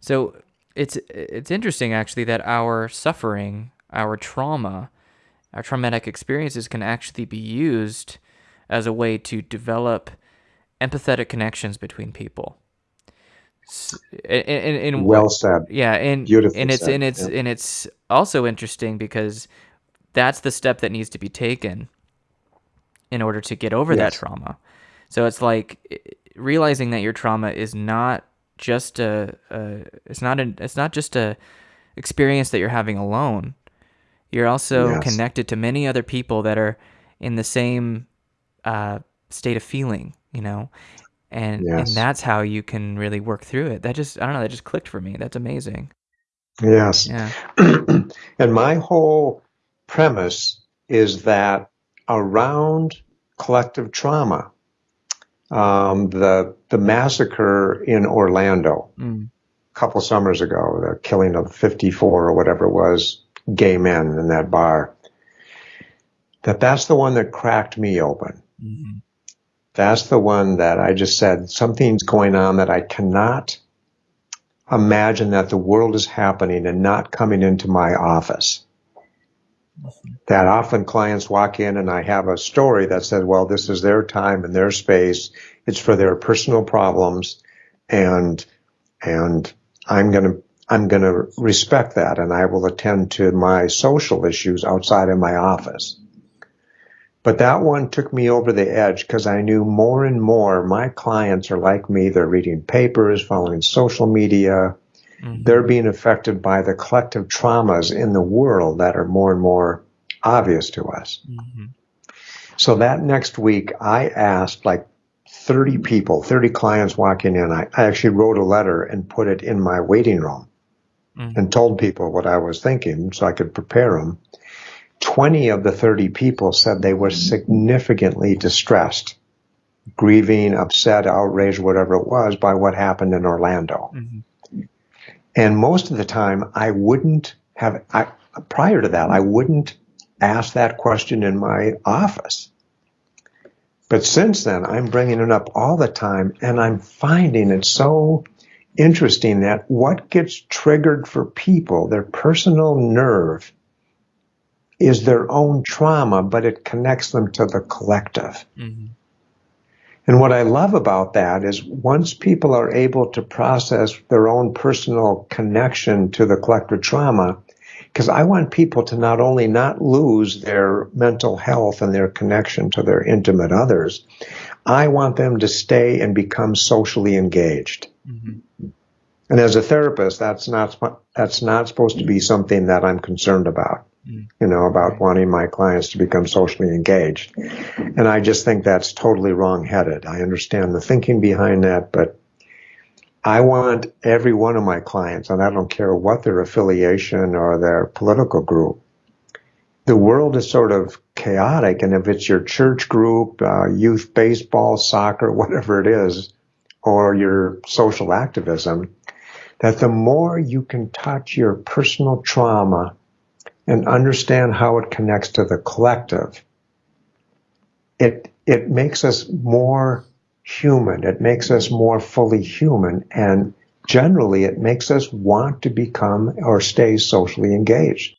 So it's it's interesting actually that our suffering, our trauma, our traumatic experiences can actually be used as a way to develop empathetic connections between people. And, and, well said. Yeah, and Beautiful and it's said. and it's yeah. and it's also interesting because that's the step that needs to be taken in order to get over yes. that trauma. So it's like realizing that your trauma is not just a, a it's not a it's not just a experience that you're having alone. You're also yes. connected to many other people that are in the same uh, state of feeling, you know, and yes. and that's how you can really work through it. That just I don't know, that just clicked for me. That's amazing. Yes. Yeah. and my whole premise is that around collective trauma, um, the the massacre in Orlando mm. a couple summers ago, the killing of 54 or whatever it was gay men in that bar. That that's the one that cracked me open. Mm-hmm. That's the one that I just said, something's going on that I cannot imagine that the world is happening and not coming into my office. That often clients walk in and I have a story that says, well, this is their time and their space. It's for their personal problems and, and I'm going to, I'm going to respect that and I will attend to my social issues outside of my office. But that one took me over the edge because I knew more and more my clients are like me. They're reading papers, following social media. Mm-hmm. They're being affected by the collective traumas in the world that are more and more obvious to us. Mm-hmm. So that next week, I asked like 30 people, 30 clients walking in. I, I actually wrote a letter and put it in my waiting room mm-hmm. and told people what I was thinking so I could prepare them. 20 of the 30 people said they were significantly distressed, grieving, upset, outraged, whatever it was, by what happened in Orlando. Mm-hmm. And most of the time, I wouldn't have, I, prior to that, I wouldn't ask that question in my office. But since then, I'm bringing it up all the time, and I'm finding it so interesting that what gets triggered for people, their personal nerve, is their own trauma, but it connects them to the collective. Mm-hmm. And what I love about that is once people are able to process their own personal connection to the collective trauma, because I want people to not only not lose their mental health and their connection to their intimate others, I want them to stay and become socially engaged. Mm-hmm. And as a therapist, that's not that's not supposed to be something that I'm concerned about you know, about wanting my clients to become socially engaged. And I just think that's totally wrong-headed. I understand the thinking behind that, but I want every one of my clients, and I don't care what their affiliation or their political group, the world is sort of chaotic. And if it's your church group, uh, youth baseball, soccer, whatever it is, or your social activism, that the more you can touch your personal trauma and understand how it connects to the collective, it, it makes us more human. It makes us more fully human. And generally, it makes us want to become or stay socially engaged.